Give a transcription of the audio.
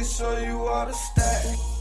can show you all the stats.